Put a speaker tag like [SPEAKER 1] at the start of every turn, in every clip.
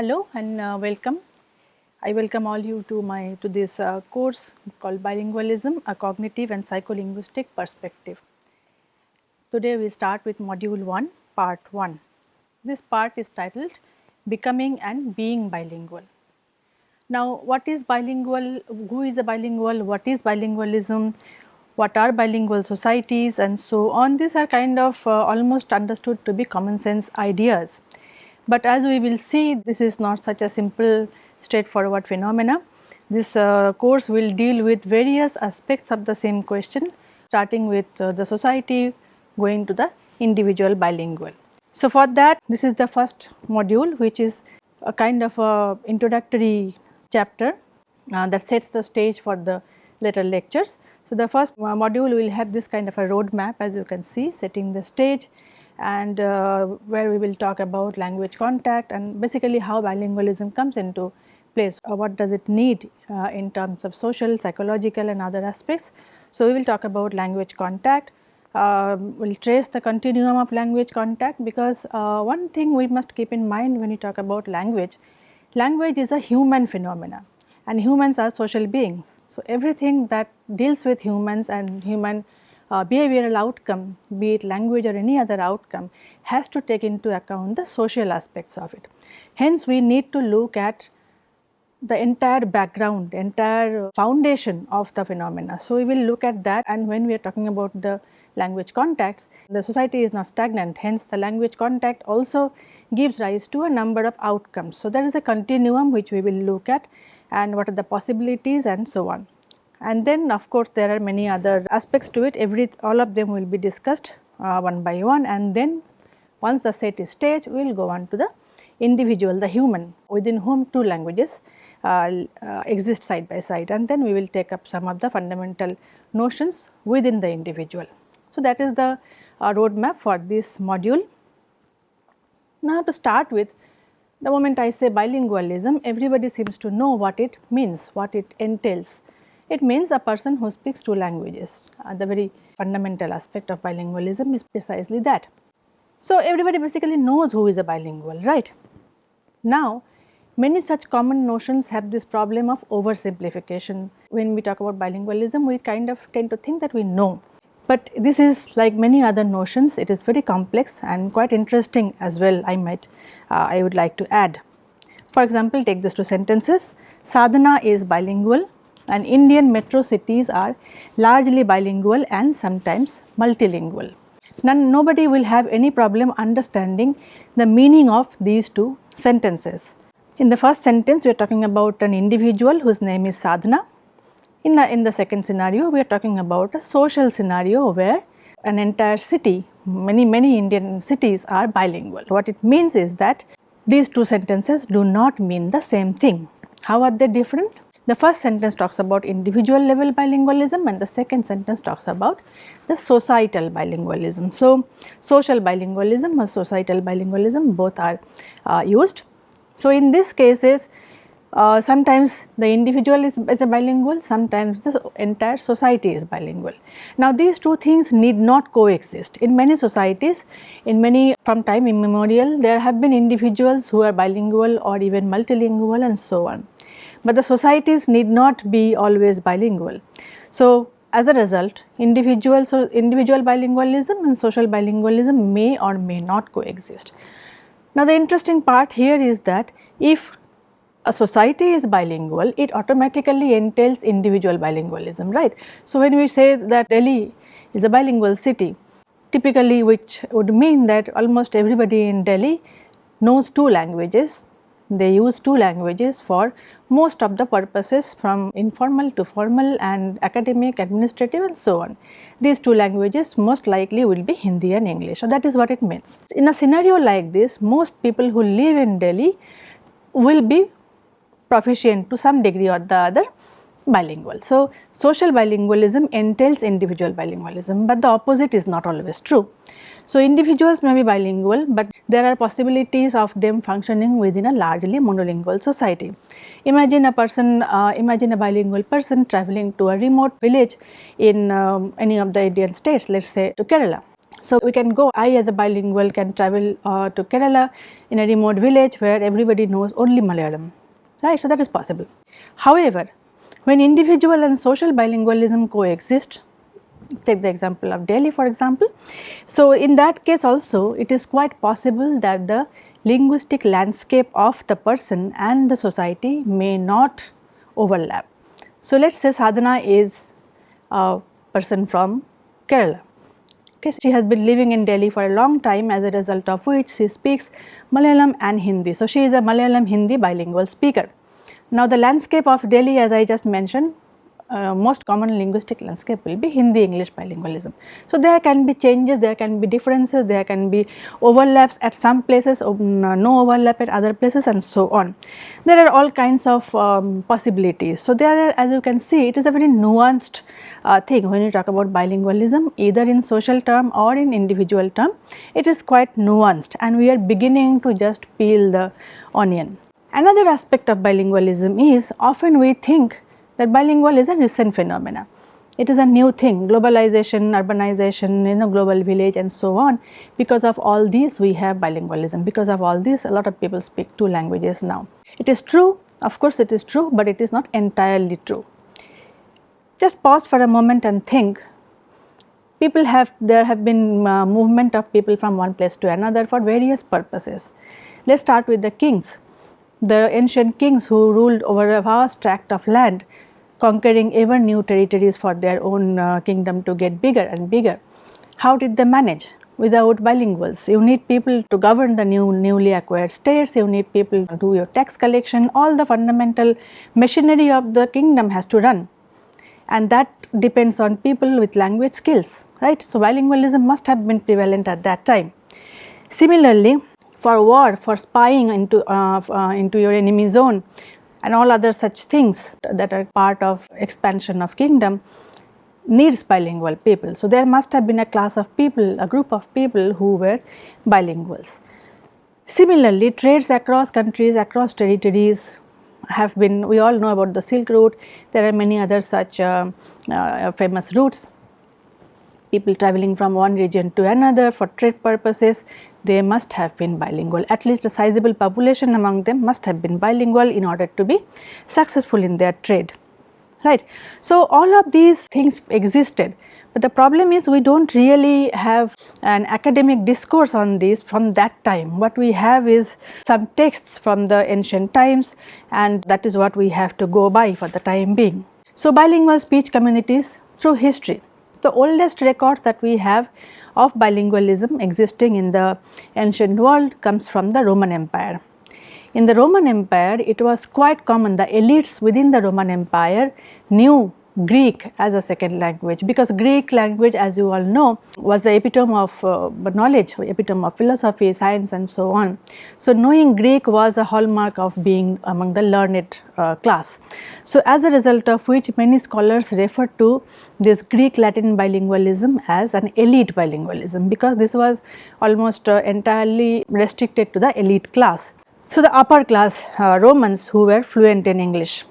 [SPEAKER 1] Hello and uh, welcome. I welcome all you to my to this uh, course called Bilingualism, a cognitive and psycholinguistic perspective. Today we start with module 1, part 1. This part is titled Becoming and Being Bilingual. Now what is bilingual, who is a bilingual, what is bilingualism, what are bilingual societies and so on. These are kind of uh, almost understood to be common sense ideas. But as we will see this is not such a simple straightforward phenomena. This uh, course will deal with various aspects of the same question starting with uh, the society going to the individual bilingual. So for that this is the first module which is a kind of a introductory chapter uh, that sets the stage for the later lectures. So the first uh, module will have this kind of a roadmap as you can see setting the stage and uh, where we will talk about language contact and basically how bilingualism comes into place or what does it need uh, in terms of social, psychological and other aspects. So we will talk about language contact, uh, we will trace the continuum of language contact because uh, one thing we must keep in mind when you talk about language, language is a human phenomena and humans are social beings. So everything that deals with humans and human uh, behavioral outcome, be it language or any other outcome has to take into account the social aspects of it. Hence we need to look at the entire background, entire foundation of the phenomena. So we will look at that and when we are talking about the language contacts, the society is not stagnant hence the language contact also gives rise to a number of outcomes. So there is a continuum which we will look at and what are the possibilities and so on. And then of course there are many other aspects to it every all of them will be discussed uh, one by one and then once the set is staged we will go on to the individual the human within whom two languages uh, uh, exist side by side and then we will take up some of the fundamental notions within the individual. So, that is the uh, roadmap for this module. Now, to start with the moment I say bilingualism everybody seems to know what it means, what it entails. It means a person who speaks two languages. Uh, the very fundamental aspect of bilingualism is precisely that. So, everybody basically knows who is a bilingual, right? Now, many such common notions have this problem of oversimplification. When we talk about bilingualism, we kind of tend to think that we know. But this is like many other notions, it is very complex and quite interesting as well I might, uh, I would like to add. For example, take these two sentences, sadhana is bilingual and Indian metro cities are largely bilingual and sometimes multilingual. None, nobody will have any problem understanding the meaning of these two sentences. In the first sentence we are talking about an individual whose name is sadhana. In in the second scenario we are talking about a social scenario where an entire city, many many Indian cities are bilingual. What it means is that these two sentences do not mean the same thing. How are they different? The first sentence talks about individual level bilingualism and the second sentence talks about the societal bilingualism. So, social bilingualism or societal bilingualism both are uh, used. So, in these cases uh, sometimes the individual is, is, a bilingual, sometimes the entire society is bilingual. Now these two things need not coexist. In many societies, in many from time immemorial, there have been individuals who are bilingual or even multilingual and so on but the societies need not be always bilingual. So, as a result individual, so individual bilingualism and social bilingualism may or may not coexist. Now, the interesting part here is that if a society is bilingual, it automatically entails individual bilingualism, right. So, when we say that Delhi is a bilingual city, typically which would mean that almost everybody in Delhi knows two languages, they use two languages for most of the purposes from informal to formal and academic, administrative and so on. These two languages most likely will be Hindi and English. So, that is what it means. In a scenario like this, most people who live in Delhi will be proficient to some degree or the other bilingual. So, social bilingualism entails individual bilingualism, but the opposite is not always true. So, individuals may be bilingual, but there are possibilities of them functioning within a largely monolingual society. Imagine a person, uh, imagine a bilingual person traveling to a remote village in um, any of the Indian states, let us say to Kerala. So, we can go I as a bilingual can travel uh, to Kerala in a remote village where everybody knows only Malayalam right. So, that is possible. However, when individual and social bilingualism coexist take the example of Delhi for example. So, in that case also it is quite possible that the linguistic landscape of the person and the society may not overlap. So, let us say Sadhana is a person from Kerala. Okay, she has been living in Delhi for a long time as a result of which she speaks Malayalam and Hindi. So, she is a Malayalam Hindi bilingual speaker. Now, the landscape of Delhi as I just mentioned uh, most common linguistic landscape will be Hindi English bilingualism. So, there can be changes, there can be differences, there can be overlaps at some places, um, no overlap at other places and so on. There are all kinds of um, possibilities. So, there are as you can see it is a very nuanced uh, thing when you talk about bilingualism either in social term or in individual term it is quite nuanced and we are beginning to just peel the onion. Another aspect of bilingualism is often we think that bilingual is a recent phenomena. It is a new thing, globalization, urbanization, you know, global village and so on. Because of all these we have bilingualism, because of all this a lot of people speak two languages now. It is true, of course it is true, but it is not entirely true. Just pause for a moment and think people have there have been uh, movement of people from one place to another for various purposes. Let us start with the kings. The ancient kings who ruled over a vast tract of land conquering ever new territories for their own uh, kingdom to get bigger and bigger. How did they manage? Without bilinguals, you need people to govern the new newly acquired states, you need people to do your tax collection, all the fundamental machinery of the kingdom has to run and that depends on people with language skills, right. So, bilingualism must have been prevalent at that time. Similarly, for war, for spying into, uh, uh, into your enemy zone, and all other such things that are part of expansion of kingdom needs bilingual people. So, there must have been a class of people, a group of people who were bilinguals. Similarly, trades across countries, across territories have been, we all know about the Silk Route, there are many other such uh, uh, famous routes people traveling from one region to another for trade purposes, they must have been bilingual. At least a sizable population among them must have been bilingual in order to be successful in their trade, right. So, all of these things existed, but the problem is we do not really have an academic discourse on this from that time. What we have is some texts from the ancient times and that is what we have to go by for the time being. So, bilingual speech communities through history the oldest record that we have of bilingualism existing in the ancient world comes from the Roman Empire. In the Roman Empire, it was quite common, the elites within the Roman Empire knew Greek as a second language because Greek language as you all know was the epitome of uh, knowledge, epitome of philosophy, science and so on. So, knowing Greek was a hallmark of being among the learned uh, class. So, as a result of which many scholars refer to this Greek Latin bilingualism as an elite bilingualism because this was almost uh, entirely restricted to the elite class. So, the upper class uh, Romans who were fluent in English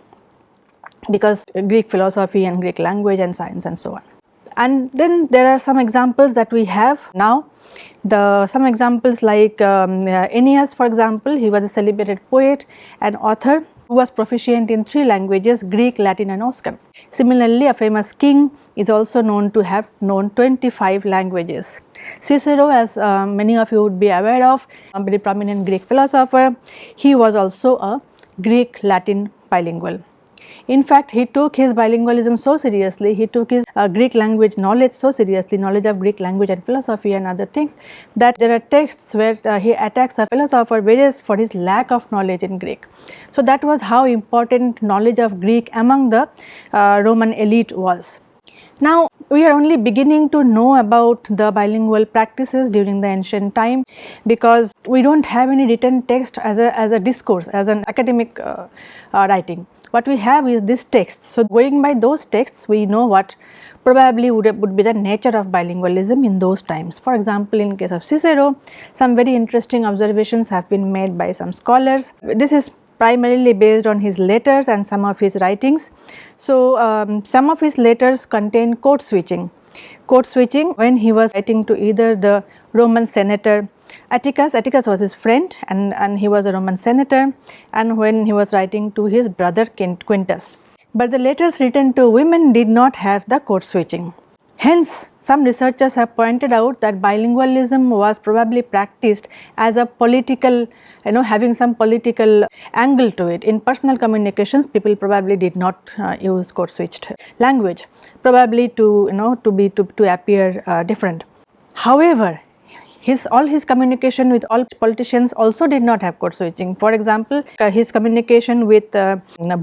[SPEAKER 1] because Greek philosophy and Greek language and science and so on. And then there are some examples that we have now. The some examples like um, Ennius for example, he was a celebrated poet and author who was proficient in three languages Greek, Latin and Oscan. Similarly, a famous king is also known to have known 25 languages. Cicero as uh, many of you would be aware of, a very prominent Greek philosopher, he was also a Greek Latin bilingual. In fact, he took his bilingualism so seriously, he took his uh, Greek language knowledge so seriously, knowledge of Greek language and philosophy and other things that there are texts where uh, he attacks a philosopher Verres for his lack of knowledge in Greek. So, that was how important knowledge of Greek among the uh, Roman elite was. Now, we are only beginning to know about the bilingual practices during the ancient time because we do not have any written text as a, as a discourse, as an academic uh, uh, writing what we have is this text. So, going by those texts we know what probably would, would be the nature of bilingualism in those times. For example, in case of Cicero some very interesting observations have been made by some scholars. This is primarily based on his letters and some of his writings. So, um, some of his letters contain code switching. code switching when he was writing to either the Roman senator Atticus, Atticus was his friend and, and he was a Roman senator and when he was writing to his brother Quintus. But the letters written to women did not have the code switching. Hence, some researchers have pointed out that bilingualism was probably practiced as a political, you know, having some political angle to it. In personal communications, people probably did not uh, use code switched language, probably to, you know, to be, to, to appear uh, different. However, his all his communication with all politicians also did not have code switching. For example, uh, his communication with uh,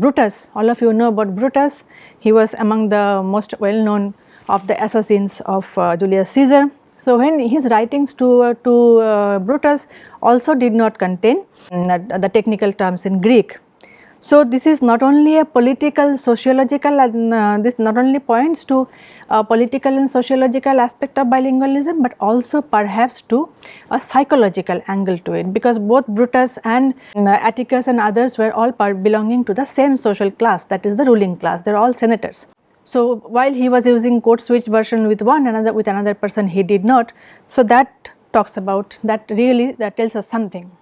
[SPEAKER 1] Brutus, all of you know about Brutus, he was among the most well known of the assassins of uh, Julius Caesar. So, when his writings to, uh, to uh, Brutus also did not contain mm, the technical terms in Greek. So, this is not only a political sociological and uh, this not only points to a political and sociological aspect of bilingualism, but also perhaps to a psychological angle to it because both Brutus and uh, Atticus and others were all belonging to the same social class that is the ruling class they are all senators. So, while he was using code switch version with one another with another person he did not. So, that talks about that really that tells us something.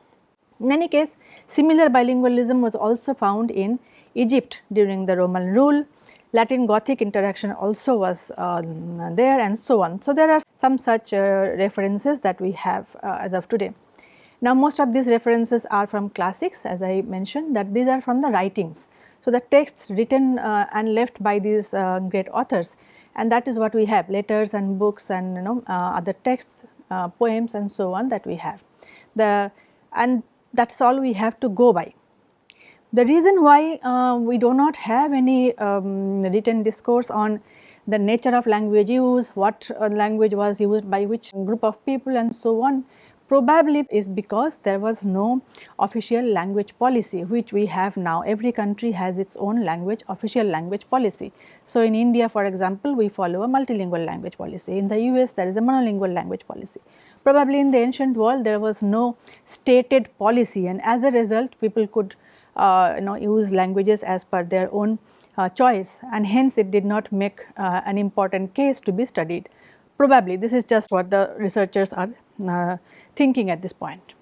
[SPEAKER 1] In any case similar bilingualism was also found in Egypt during the Roman rule, Latin Gothic interaction also was uh, there and so on. So, there are some such uh, references that we have uh, as of today. Now, most of these references are from classics as I mentioned that these are from the writings so, the texts written uh, and left by these uh, great authors and that is what we have letters and books and you know uh, other texts, poems and so on that we have. The and that is all we have to go by. The reason why uh, we do not have any um, written discourse on the nature of language use, what uh, language was used by which group of people and so on Probably is because there was no official language policy which we have now. Every country has its own language official language policy. So, in India for example, we follow a multilingual language policy. In the US there is a monolingual language policy. Probably in the ancient world there was no stated policy and as a result people could uh, you know use languages as per their own uh, choice and hence it did not make uh, an important case to be studied. Probably this is just what the researchers are uh, thinking at this point.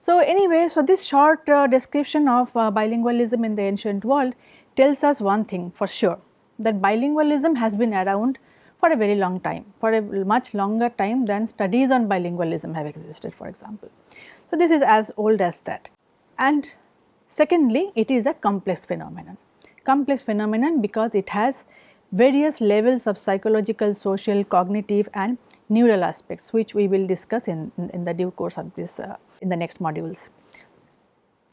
[SPEAKER 1] So, anyway, so this short uh, description of uh, bilingualism in the ancient world tells us one thing for sure that bilingualism has been around for a very long time, for a much longer time than studies on bilingualism have existed for example. So, this is as old as that and secondly it is a complex phenomenon, complex phenomenon because it has various levels of psychological, social, cognitive and neural aspects which we will discuss in, in, in the due course of this uh, in the next modules.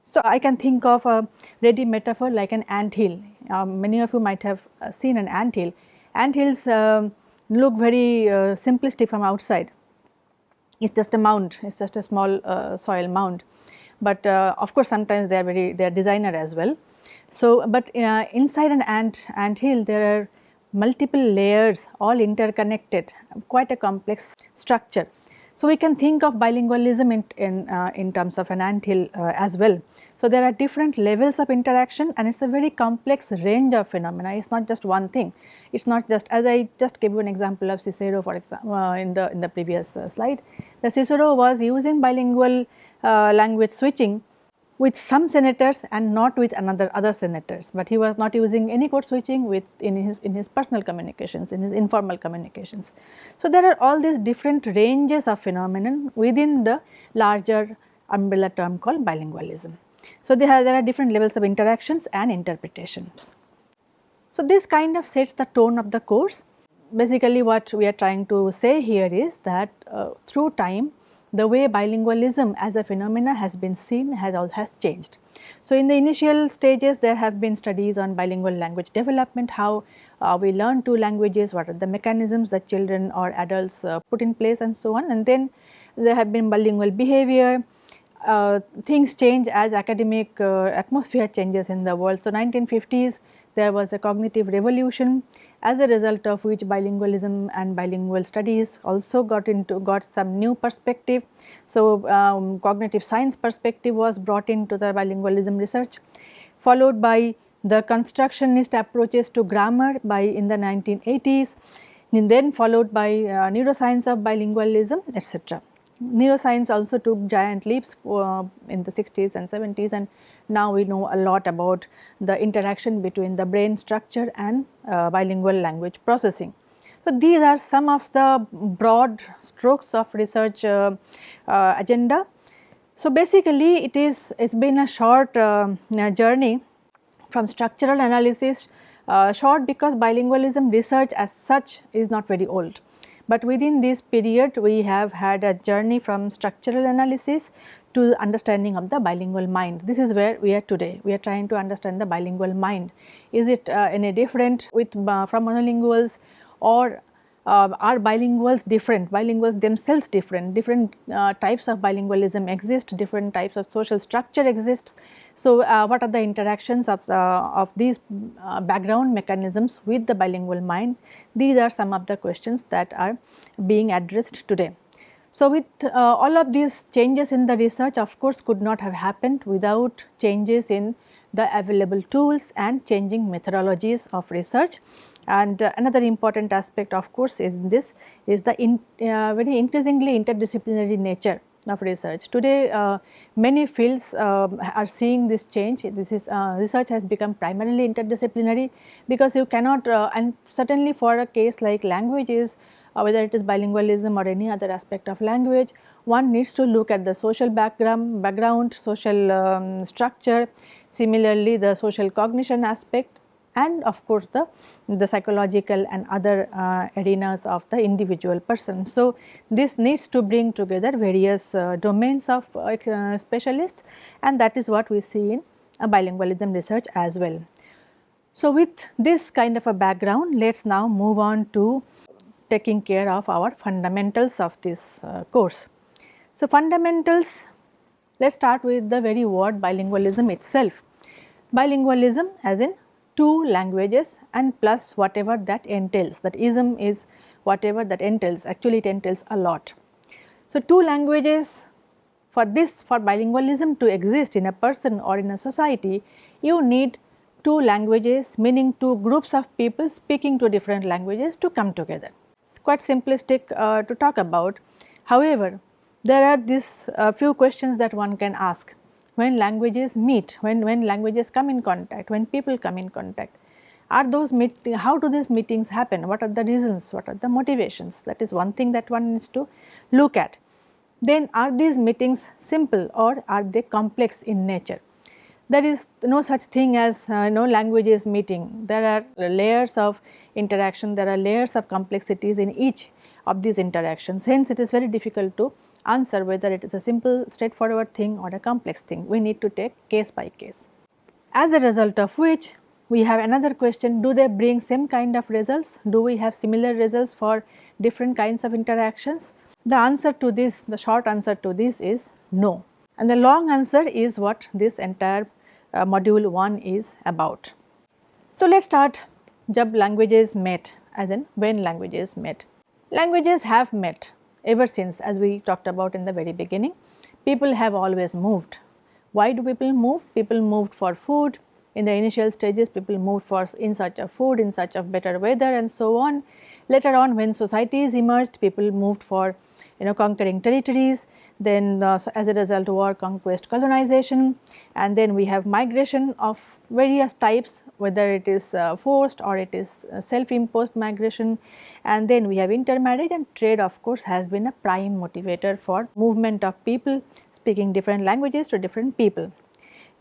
[SPEAKER 1] So, I can think of a ready metaphor like an ant hill. Um, many of you might have uh, seen an ant hill. Ant um, look very uh, simplistic from outside. It is just a mound, it is just a small uh, soil mound. But uh, of course, sometimes they are very, they are designer as well. So, but inside an ant, ant hill there are multiple layers all interconnected quite a complex structure. So, we can think of bilingualism in, in, uh, in terms of an anthill uh, as well. So, there are different levels of interaction and it is a very complex range of phenomena, it is not just one thing. It is not just as I just gave you an example of Cicero for example uh, in the in the previous uh, slide. The Cicero was using bilingual uh, language switching with some senators and not with another other senators, but he was not using any code switching with in his in his personal communications, in his informal communications. So, there are all these different ranges of phenomenon within the larger umbrella term called bilingualism. So, there are, there are different levels of interactions and interpretations. So, this kind of sets the tone of the course. Basically what we are trying to say here is that uh, through time the way bilingualism as a phenomena has been seen has has changed. So, in the initial stages there have been studies on bilingual language development, how uh, we learn two languages, what are the mechanisms that children or adults uh, put in place and so on and then there have been bilingual behavior, uh, things change as academic uh, atmosphere changes in the world. So, 1950s there was a cognitive revolution as a result of which bilingualism and bilingual studies also got into got some new perspective. So, um, cognitive science perspective was brought into the bilingualism research followed by the constructionist approaches to grammar by in the 1980s and then followed by uh, neuroscience of bilingualism etc. Neuroscience also took giant leaps uh, in the 60s and 70s and now we know a lot about the interaction between the brain structure and uh, bilingual language processing. So, these are some of the broad strokes of research uh, uh, agenda. So, basically it is it has been a short uh, journey from structural analysis uh, short because bilingualism research as such is not very old. But within this period we have had a journey from structural analysis to understanding of the bilingual mind. This is where we are today. We are trying to understand the bilingual mind. Is it uh, any different with uh, from monolinguals or uh, are bilinguals different, bilinguals themselves different, different uh, types of bilingualism exist, different types of social structure exists. So, uh, what are the interactions of, the, of these uh, background mechanisms with the bilingual mind? These are some of the questions that are being addressed today. So, with uh, all of these changes in the research of course could not have happened without changes in the available tools and changing methodologies of research. And uh, another important aspect of course in this is the in, uh, very increasingly interdisciplinary nature of research. Today uh, many fields um, are seeing this change, this is uh, research has become primarily interdisciplinary because you cannot uh, and certainly for a case like languages whether it is bilingualism or any other aspect of language, one needs to look at the social background, background social um, structure, similarly the social cognition aspect and of course the, the psychological and other uh, arenas of the individual person. So, this needs to bring together various uh, domains of uh, specialists and that is what we see in bilingualism research as well. So, with this kind of a background let us now move on to taking care of our fundamentals of this uh, course. So, fundamentals let us start with the very word bilingualism itself. Bilingualism as in two languages and plus whatever that entails that ism is whatever that entails actually it entails a lot. So, two languages for this for bilingualism to exist in a person or in a society you need two languages meaning two groups of people speaking two different languages to come together. Quite simplistic uh, to talk about. However, there are these uh, few questions that one can ask when languages meet, when, when languages come in contact, when people come in contact, are those meet, how do these meetings happen, what are the reasons, what are the motivations, that is one thing that one needs to look at. Then are these meetings simple or are they complex in nature? There is no such thing as uh, no languages meeting, there are layers of interaction, there are layers of complexities in each of these interactions, hence it is very difficult to answer whether it is a simple straightforward thing or a complex thing. We need to take case by case. As a result of which we have another question do they bring same kind of results? Do we have similar results for different kinds of interactions? The answer to this, the short answer to this is no. And the long answer is what this entire uh, module 1 is about. So, let us start jab languages met as in when languages met. Languages have met ever since as we talked about in the very beginning. People have always moved. Why do people move? People moved for food. In the initial stages people moved for in search of food, in search of better weather and so on. Later on when societies emerged people moved for you know conquering territories then uh, as a result war conquest colonization and then we have migration of various types whether it is uh, forced or it is uh, self imposed migration and then we have intermarriage and trade of course has been a prime motivator for movement of people speaking different languages to different people.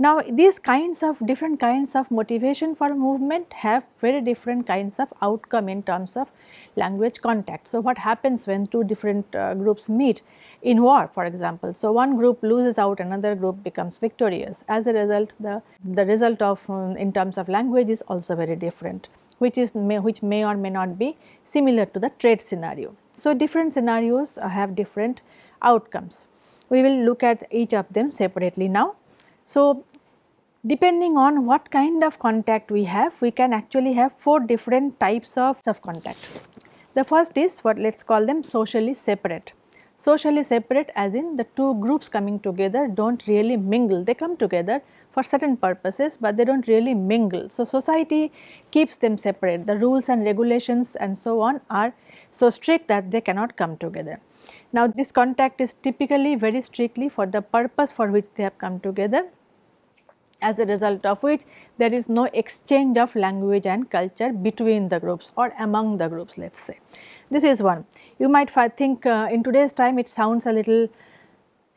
[SPEAKER 1] Now these kinds of different kinds of motivation for movement have very different kinds of outcome in terms of language contact. So what happens when two different uh, groups meet in war for example. So one group loses out another group becomes victorious as a result the, the result of um, in terms of language is also very different which is may, which may or may not be similar to the trade scenario. So different scenarios uh, have different outcomes. We will look at each of them separately now. So Depending on what kind of contact we have, we can actually have four different types of, of contact. The first is what let us call them socially separate. Socially separate as in the two groups coming together do not really mingle, they come together for certain purposes, but they do not really mingle. So, society keeps them separate, the rules and regulations and so on are so strict that they cannot come together. Now, this contact is typically very strictly for the purpose for which they have come together as a result of which there is no exchange of language and culture between the groups or among the groups let us say. This is one. You might think uh, in today's time it sounds a little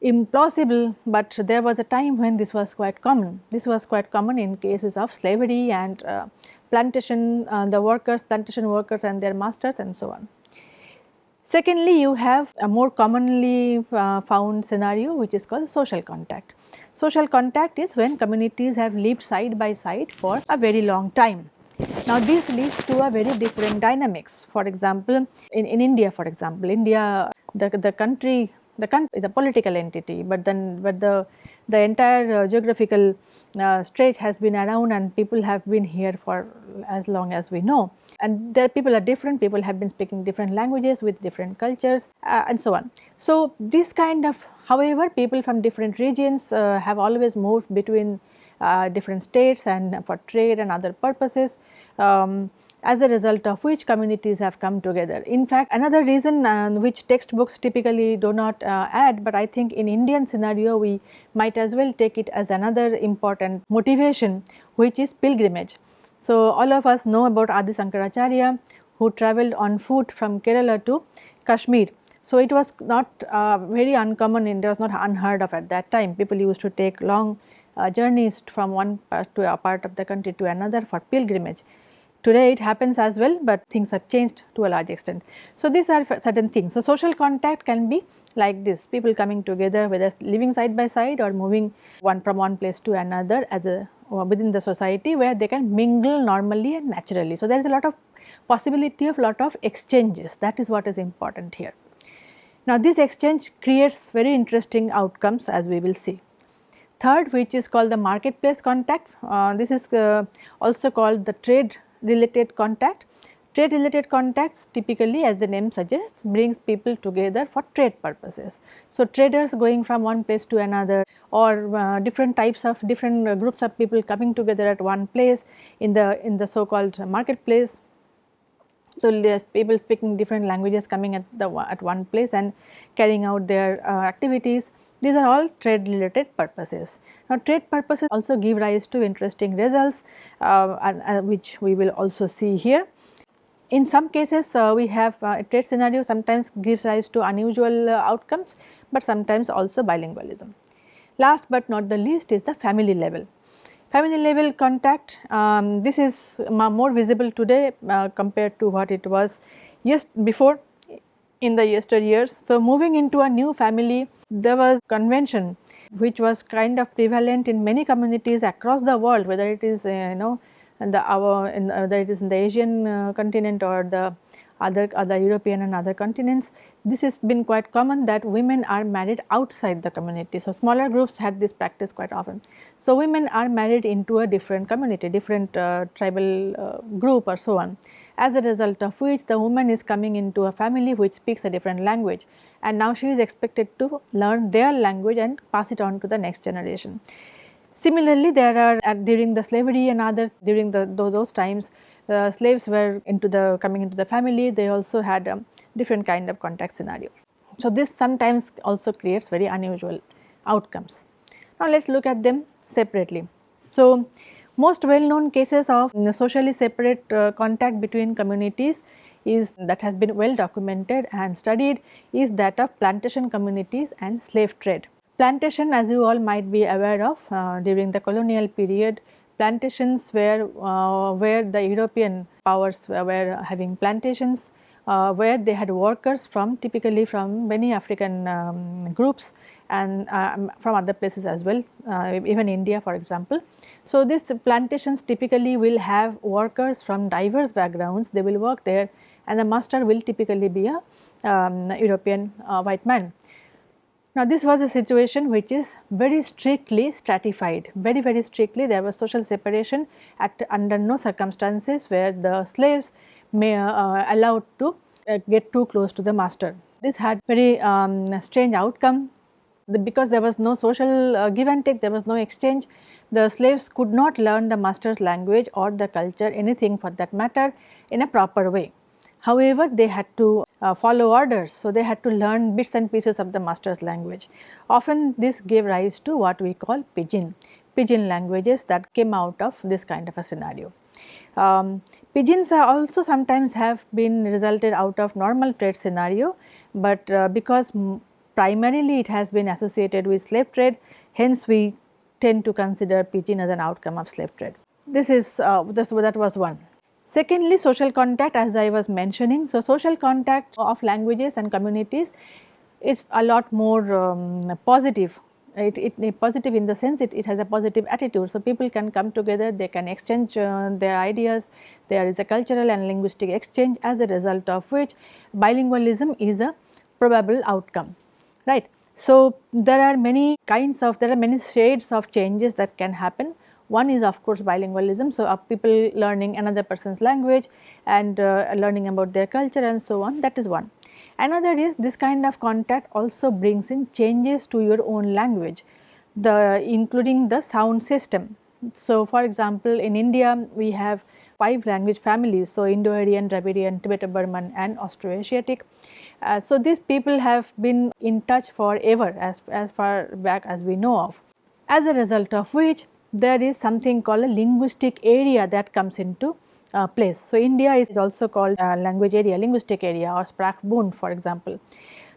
[SPEAKER 1] implausible, but there was a time when this was quite common. This was quite common in cases of slavery and uh, plantation, uh, the workers, plantation workers and their masters and so on. Secondly, you have a more commonly uh, found scenario which is called social contact. Social contact is when communities have lived side by side for a very long time. Now this leads to a very different dynamics. For example, in, in India for example, India the, the country the country is a political entity but then but the the entire uh, geographical uh, stretch has been around and people have been here for as long as we know and people are different people have been speaking different languages with different cultures uh, and so on. So this kind of however people from different regions uh, have always moved between uh, different states and for trade and other purposes um, as a result of which communities have come together. In fact, another reason uh, which textbooks typically do not uh, add, but I think in Indian scenario we might as well take it as another important motivation which is pilgrimage. So, all of us know about Adi Sankaracharya who travelled on foot from Kerala to Kashmir. So, it was not uh, very uncommon, it was not unheard of at that time. People used to take long uh, journeys from one part to a part of the country to another for pilgrimage. Today it happens as well, but things have changed to a large extent. So, these are certain things. So, social contact can be like this people coming together whether living side by side or moving one from one place to another as a within the society where they can mingle normally and naturally. So, there is a lot of possibility of lot of exchanges that is what is important here. Now, this exchange creates very interesting outcomes as we will see. Third which is called the marketplace contact, uh, this is uh, also called the trade related contact. Trade related contacts typically as the name suggests brings people together for trade purposes. So, traders going from one place to another or uh, different types of different uh, groups of people coming together at one place in the in the so called marketplace. So, people speaking different languages coming at the at one place and carrying out their uh, activities these are all trade related purposes. Now trade purposes also give rise to interesting results uh, and, uh, which we will also see here. In some cases uh, we have uh, a trade scenario sometimes gives rise to unusual uh, outcomes, but sometimes also bilingualism. Last but not the least is the family level. Family level contact, um, this is more visible today uh, compared to what it was yes before in the yesteryears. So, moving into a new family there was convention which was kind of prevalent in many communities across the world whether it is uh, you know in the our in, uh, whether it is in the Asian uh, continent or the other other European and other continents this has been quite common that women are married outside the community. So, smaller groups had this practice quite often. So, women are married into a different community different uh, tribal uh, group or so on as a result of which the woman is coming into a family which speaks a different language and now she is expected to learn their language and pass it on to the next generation. Similarly, there are uh, during the slavery and other during the those times uh, slaves were into the coming into the family they also had a different kind of contact scenario. So, this sometimes also creates very unusual outcomes. Now, let us look at them separately. So, most well known cases of socially separate uh, contact between communities is that has been well documented and studied is that of plantation communities and slave trade. Plantation as you all might be aware of uh, during the colonial period plantations were uh, where the European powers were having plantations uh, where they had workers from typically from many African um, groups and um, from other places as well uh, even India for example. So, these plantations typically will have workers from diverse backgrounds they will work there and the master will typically be a um, European uh, white man. Now, this was a situation which is very strictly stratified, very very strictly there was social separation at under no circumstances where the slaves may uh, allowed to uh, get too close to the master. This had very um, strange outcome because there was no social uh, give and take, there was no exchange. The slaves could not learn the master's language or the culture anything for that matter in a proper way. However, they had to uh, follow orders. So, they had to learn bits and pieces of the master's language. Often this gave rise to what we call pidgin, pidgin languages that came out of this kind of a scenario. Um, pidgins also sometimes have been resulted out of normal trade scenario, but uh, because primarily it has been associated with slave trade, hence we tend to consider pidgin as an outcome of slave trade. This is uh, this, that was one. Secondly, social contact as I was mentioning. So, social contact of languages and communities is a lot more um, positive. It, it, positive in the sense it, it has a positive attitude. So, people can come together, they can exchange uh, their ideas, there is a cultural and linguistic exchange as a result of which bilingualism is a probable outcome, right. So, there are many kinds of, there are many shades of changes that can happen one is of course bilingualism, so people learning another person's language and uh, learning about their culture and so on that is one. Another is this kind of contact also brings in changes to your own language, the including the sound system. So, for example, in India we have five language families, so Indo-Aryan, Dravidian, Tibeto-Burman and Austroasiatic. Uh, so, these people have been in touch forever as, as far back as we know of. As a result of which there is something called a linguistic area that comes into uh, place. So, India is also called a language area, linguistic area or Sprachbund for example.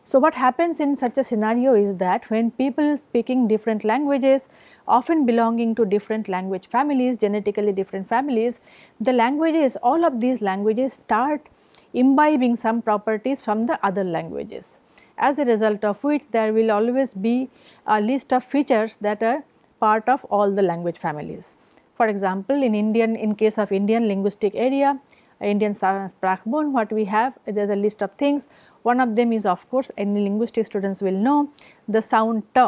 [SPEAKER 1] So, what happens in such a scenario is that when people speaking different languages often belonging to different language families, genetically different families, the languages, all of these languages start imbibing some properties from the other languages. As a result of which there will always be a list of features that are part of all the language families. For example, in Indian, in case of Indian linguistic area, Indian Sprachbund, what we have, there is a list of things. One of them is of course, any linguistic students will know the sound t.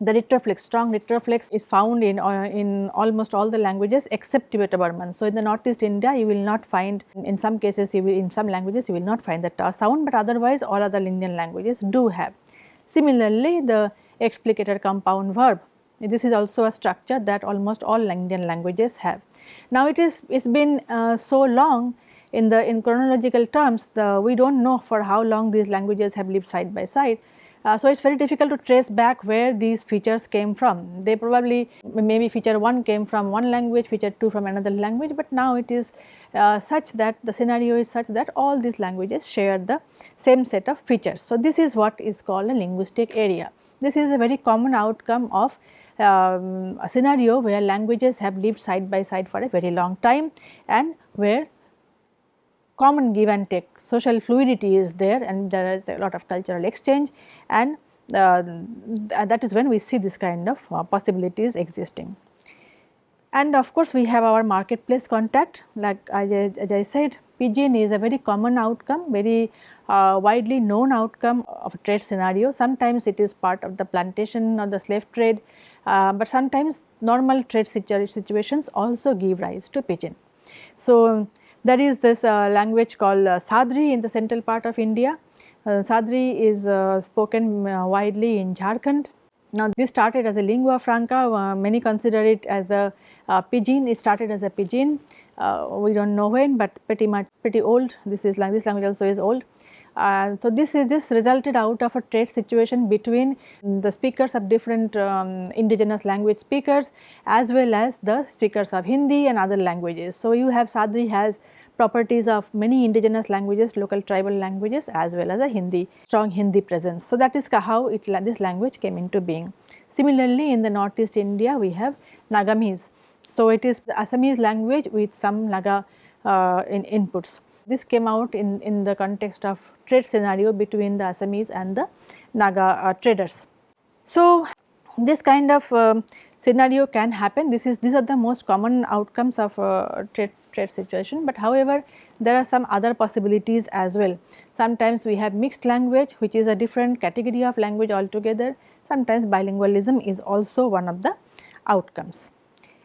[SPEAKER 1] The retroflex, strong retroflex is found in, uh, in almost all the languages except Tibeto-Burman. So, in the northeast India, you will not find, in some cases, you will, in some languages, you will not find the t sound, but otherwise all other Indian languages do have. Similarly, the explicator compound verb this is also a structure that almost all Indian languages have. Now it is it's been uh, so long in the in chronological terms the we do not know for how long these languages have lived side by side. Uh, so, it is very difficult to trace back where these features came from. They probably maybe feature 1 came from one language, feature 2 from another language, but now it is uh, such that the scenario is such that all these languages share the same set of features. So, this is what is called a linguistic area. This is a very common outcome of um, a scenario where languages have lived side by side for a very long time and where common give and take social fluidity is there and there is a lot of cultural exchange and uh, that is when we see this kind of uh, possibilities existing. And of course, we have our marketplace contact like as I, as I said pidgin is a very common outcome very uh, widely known outcome of trade scenario. Sometimes it is part of the plantation or the slave trade uh, but sometimes normal trade situ situations also give rise to pidgin. So, there is this uh, language called uh, Sadri in the central part of India. Uh, Sadri is uh, spoken widely in Jharkhand. Now, this started as a lingua franca, many consider it as a pidgin, it started as a pidgin, we do not know when, but pretty much pretty old, this is like this language also is old. So, this is this resulted out of a trade situation between the speakers of different um, indigenous language speakers as well as the speakers of Hindi and other languages. So, you have Sadri has properties of many indigenous languages, local tribal languages as well as a Hindi, strong Hindi presence. So, that is how it, this language came into being. Similarly, in the northeast India we have Nagamese. So, it is the Assamese language with some Naga uh, in inputs. This came out in, in the context of trade scenario between the Assamese and the Naga uh, traders. So, this kind of uh, scenario can happen. This is these are the most common outcomes of uh, trade trade situation, but however, there are some other possibilities as well. Sometimes we have mixed language which is a different category of language altogether. Sometimes bilingualism is also one of the outcomes.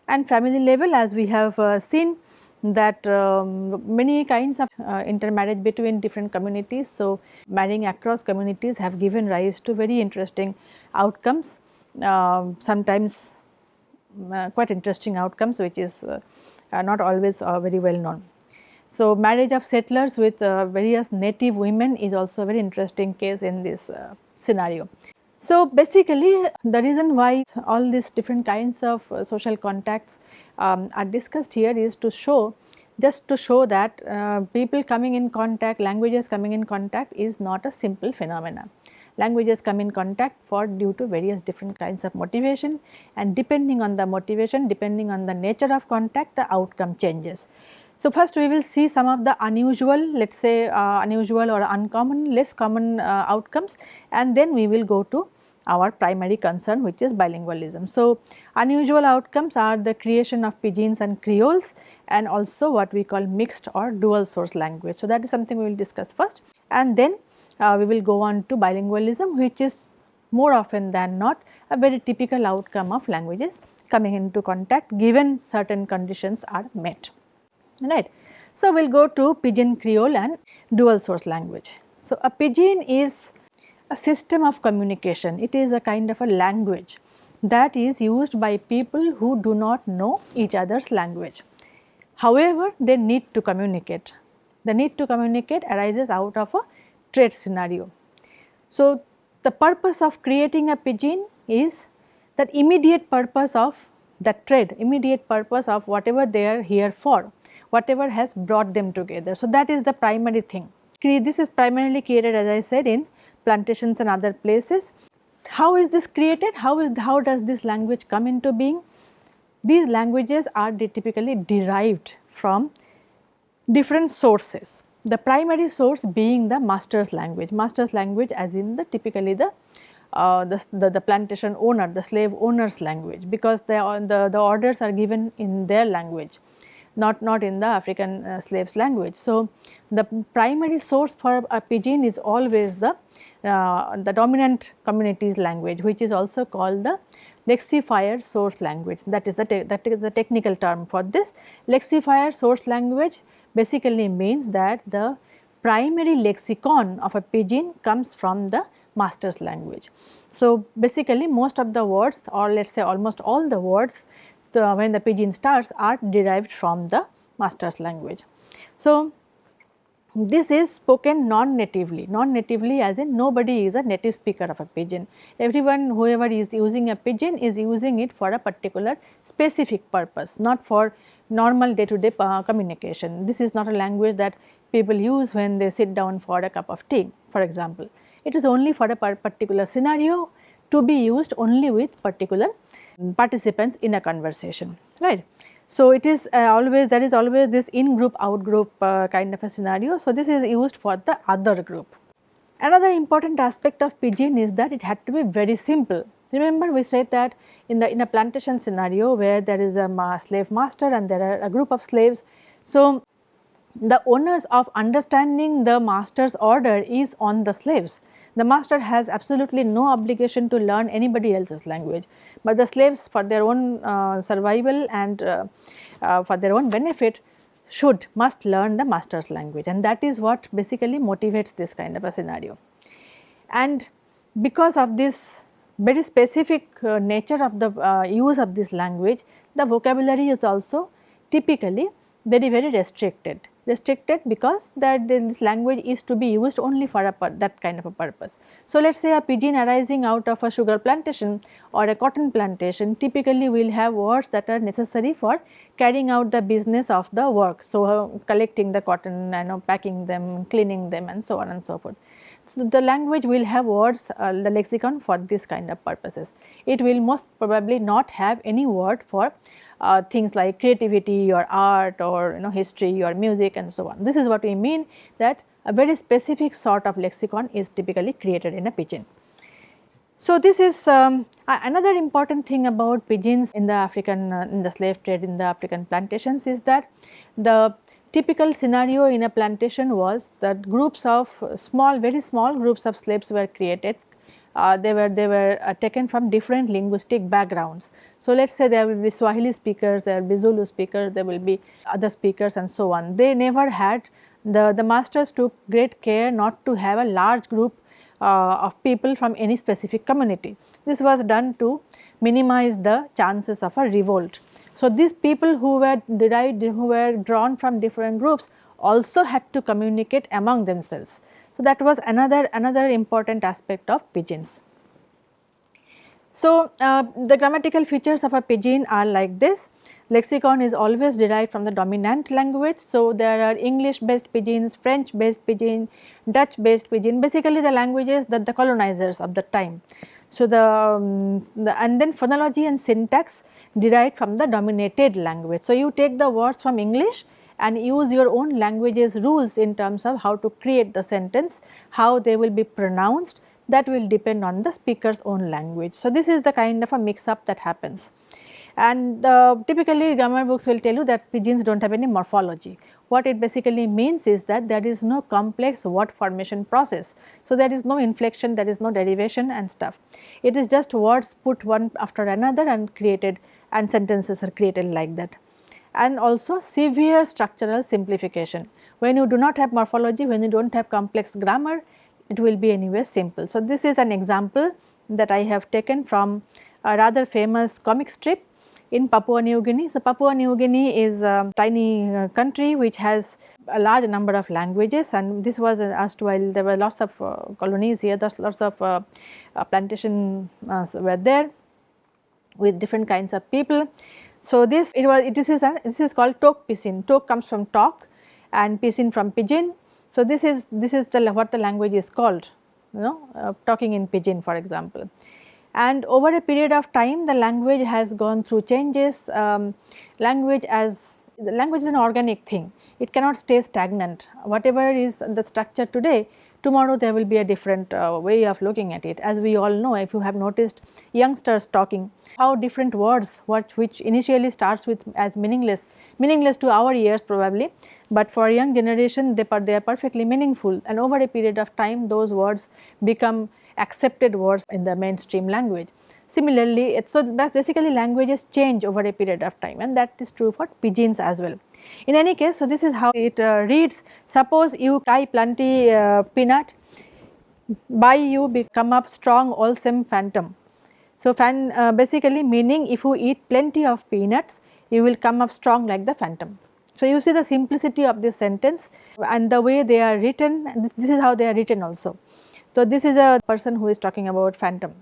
[SPEAKER 1] And family level as we have uh, seen that um, many kinds of uh, intermarriage between different communities. So, marrying across communities have given rise to very interesting outcomes, uh, sometimes uh, quite interesting outcomes which is uh, not always uh, very well known. So, marriage of settlers with uh, various native women is also a very interesting case in this scenario. So, basically the reason why all these different kinds of uh, social contacts um, are discussed here is to show just to show that uh, people coming in contact, languages coming in contact is not a simple phenomena. Languages come in contact for due to various different kinds of motivation and depending on the motivation, depending on the nature of contact, the outcome changes. So, first we will see some of the unusual let us say uh, unusual or uncommon less common uh, outcomes and then we will go to our primary concern which is bilingualism. So, unusual outcomes are the creation of pidgins and creoles and also what we call mixed or dual source language. So, that is something we will discuss first and then uh, we will go on to bilingualism which is more often than not a very typical outcome of languages coming into contact given certain conditions are met right. So, we will go to pidgin creole and dual source language. So, a pidgin is a system of communication, it is a kind of a language that is used by people who do not know each other's language. However, they need to communicate, the need to communicate arises out of a trade scenario. So, the purpose of creating a pidgin is that immediate purpose of the trade, immediate purpose of whatever they are here for whatever has brought them together. So, that is the primary thing. This is primarily created as I said in plantations and other places. How is this created? How is how does this language come into being? These languages are typically derived from different sources. The primary source being the master's language, master's language as in the typically the uh, the, the, the, plantation owner, the slave owner's language because the, the, the orders are given in their language not, not in the African uh, slaves language. So, the primary source for a pidgin is always the, uh, the dominant community's language which is also called the lexifier source language that is the that is the technical term for this. Lexifier source language basically means that the primary lexicon of a pidgin comes from the master's language. So, basically most of the words or let us say almost all the words the, when the pidgin starts are derived from the master's language. So, this is spoken non-natively, non-natively as in nobody is a native speaker of a pidgin. Everyone whoever is using a pidgin is using it for a particular specific purpose, not for normal day to day uh, communication. This is not a language that people use when they sit down for a cup of tea for example. It is only for a particular scenario to be used only with particular participants in a conversation right. So, it is uh, always there is always this in group out group uh, kind of a scenario. So, this is used for the other group. Another important aspect of pidgin is that it had to be very simple. Remember we said that in the in a plantation scenario where there is a ma slave master and there are a group of slaves. So, the onus of understanding the master's order is on the slaves the master has absolutely no obligation to learn anybody else's language, but the slaves for their own uh, survival and uh, uh, for their own benefit should must learn the master's language and that is what basically motivates this kind of a scenario. And because of this very specific uh, nature of the uh, use of this language, the vocabulary is also typically very very restricted restricted because that this language is to be used only for a that kind of a purpose. So, let us say a pidgin arising out of a sugar plantation or a cotton plantation typically will have words that are necessary for carrying out the business of the work. So, uh, collecting the cotton and know, packing them, cleaning them and so on and so forth. So, the language will have words, uh, the lexicon for this kind of purposes. It will most probably not have any word for uh, things like creativity or art or you know history or music and so on. This is what we mean that a very specific sort of lexicon is typically created in a pidgin. So, this is um, another important thing about pidgins in the African uh, in the slave trade in the African plantations is that the typical scenario in a plantation was that groups of small very small groups of slaves were created uh, they were they were uh, taken from different linguistic backgrounds. So, let us say there will be Swahili speakers, there will be Zulu speakers, there will be other speakers and so on. They never had the, the masters took great care not to have a large group uh, of people from any specific community. This was done to minimize the chances of a revolt. So, these people who were derived, who were drawn from different groups also had to communicate among themselves. So, that was another, another important aspect of pidgins. So, uh, the grammatical features of a pidgin are like this. Lexicon is always derived from the dominant language. So, there are English based pidgins, French based pidgin, Dutch based pidgin, basically the languages that the colonizers of the time. So, the, um, the and then phonology and syntax derived from the dominated language. So, you take the words from English and use your own language's rules in terms of how to create the sentence, how they will be pronounced that will depend on the speaker's own language. So, this is the kind of a mix up that happens and uh, typically grammar books will tell you that pidgins do not have any morphology. What it basically means is that there is no complex word formation process. So, there is no inflection, there is no derivation and stuff. It is just words put one after another and created and sentences are created like that. And also severe structural simplification. When you do not have morphology, when you do not have complex grammar, it will be anyway simple. So, this is an example that I have taken from a rather famous comic strip in Papua New Guinea. So, Papua New Guinea is a tiny uh, country which has a large number of languages and this was asked while there were lots of uh, colonies here, there's lots of uh, uh plantation uh, were there with different kinds of people. So, this it was this is a, this is called tok pisin, tok comes from talk and pisin from pidgin. So, this is this is the what the language is called you know uh, talking in pidgin for example. And over a period of time the language has gone through changes. Um, language as the language is an organic thing. It cannot stay stagnant. Whatever is the structure today tomorrow there will be a different uh, way of looking at it as we all know if you have noticed youngsters talking how different words which initially starts with as meaningless meaningless to our ears probably but for young generation they, they are perfectly meaningful and over a period of time those words become accepted words in the mainstream language. Similarly, it, so basically languages change over a period of time and that is true for pidgins as well. In any case, so this is how it uh, reads, suppose you tie plenty uh, peanut, by you become up strong wholesome phantom. So, fan, uh, basically meaning if you eat plenty of peanuts, you will come up strong like the phantom. So, you see the simplicity of this sentence and the way they are written, this, this is how they are written also. So, this is a person who is talking about phantom.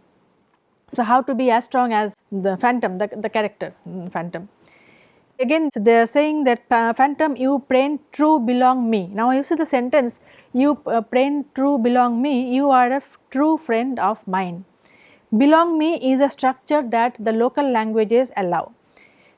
[SPEAKER 1] So, how to be as strong as the phantom, the, the character mm, phantom. Again they are saying that uh, phantom you prain true belong me. Now, you see the sentence you uh, prain true belong me, you are a true friend of mine. Belong me is a structure that the local languages allow.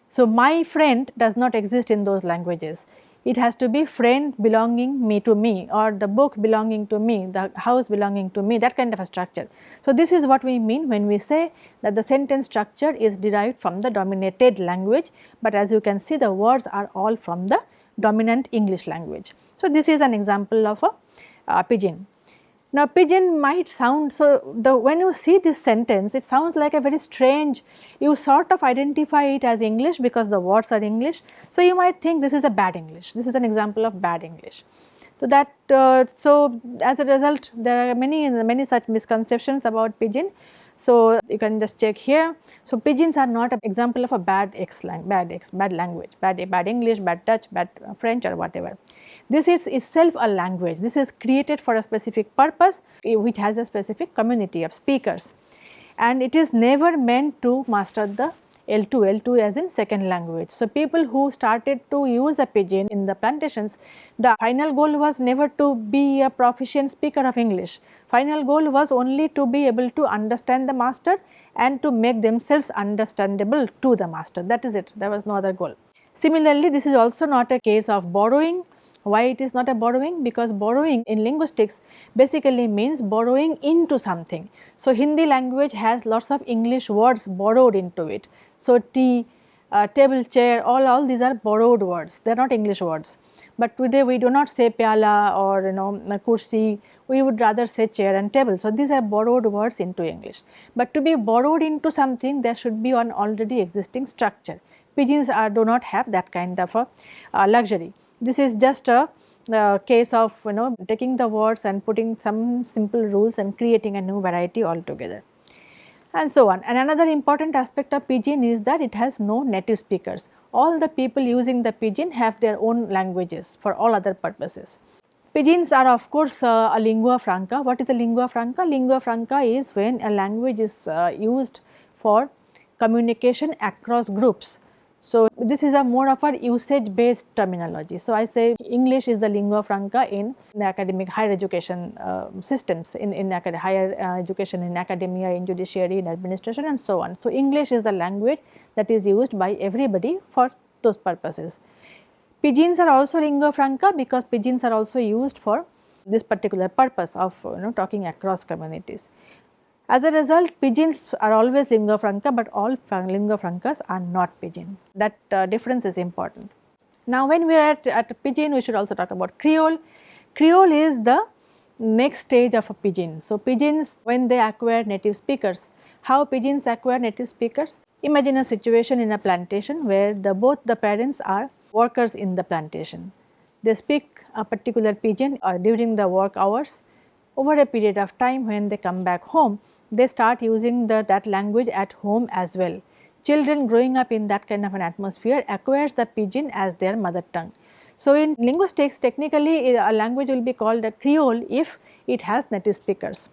[SPEAKER 1] So, my friend does not exist in those languages it has to be friend belonging me to me or the book belonging to me, the house belonging to me that kind of a structure. So, this is what we mean when we say that the sentence structure is derived from the dominated language, but as you can see the words are all from the dominant English language. So, this is an example of a uh, pidgin. Now pidgin might sound so the when you see this sentence it sounds like a very strange you sort of identify it as English because the words are English. So you might think this is a bad English this is an example of bad English. So that uh, so as a result there are many many such misconceptions about pidgin. So you can just check here. So pidgins are not an example of a bad X lang bad X bad language bad bad English bad Dutch bad French or whatever. This is itself a language, this is created for a specific purpose eh, which has a specific community of speakers and it is never meant to master the L2, L2 as in second language. So, people who started to use a pidgin in the plantations, the final goal was never to be a proficient speaker of English. Final goal was only to be able to understand the master and to make themselves understandable to the master. That is it, there was no other goal. Similarly, this is also not a case of borrowing why it is not a borrowing? Because borrowing in linguistics basically means borrowing into something. So, Hindi language has lots of English words borrowed into it. So, tea, uh, table, chair, all, all these are borrowed words, they are not English words. But today we do not say pyala or you know kursi, we would rather say chair and table. So, these are borrowed words into English, but to be borrowed into something there should be an already existing structure. Pidgins are, do not have that kind of a uh, luxury. This is just a uh, case of you know taking the words and putting some simple rules and creating a new variety altogether and so on. And another important aspect of pidgin is that it has no native speakers. All the people using the pidgin have their own languages for all other purposes. Pidgins are of course uh, a lingua franca. What is a lingua franca? Lingua franca is when a language is uh, used for communication across groups. So, this is a more of a usage based terminology. So, I say English is the lingua franca in the academic higher education uh, systems in, in higher uh, education in academia, in judiciary, in administration and so on. So, English is the language that is used by everybody for those purposes. Pidgins are also lingua franca because pidgins are also used for this particular purpose of you know talking across communities. As a result, pidgins are always lingua franca, but all lingua francas are not pidgin. That uh, difference is important. Now, when we are at, at pidgin, we should also talk about creole. Creole is the next stage of a pidgin. So, pidgins when they acquire native speakers, how pidgins acquire native speakers? Imagine a situation in a plantation where the both the parents are workers in the plantation. They speak a particular pidgin uh, during the work hours. Over a period of time when they come back home, they start using the, that language at home as well. Children growing up in that kind of an atmosphere acquires the pidgin as their mother tongue. So, in linguistics technically eh, a language will be called a creole if it has native speakers.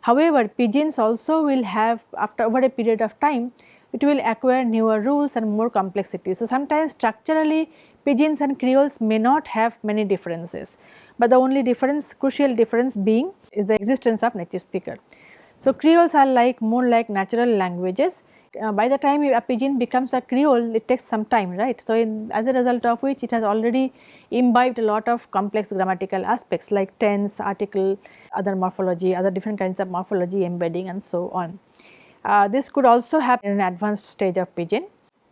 [SPEAKER 1] However, pidgins also will have after over a period of time it will acquire newer rules and more complexity. So, sometimes structurally pidgins and creoles may not have many differences, but the only difference crucial difference being is the existence of native speaker. So, creoles are like more like natural languages. Uh, by the time a pidgin becomes a creole, it takes some time, right. So, in, as a result of which it has already imbibed a lot of complex grammatical aspects like tense, article, other morphology, other different kinds of morphology, embedding and so on. Uh, this could also happen in an advanced stage of pidgin.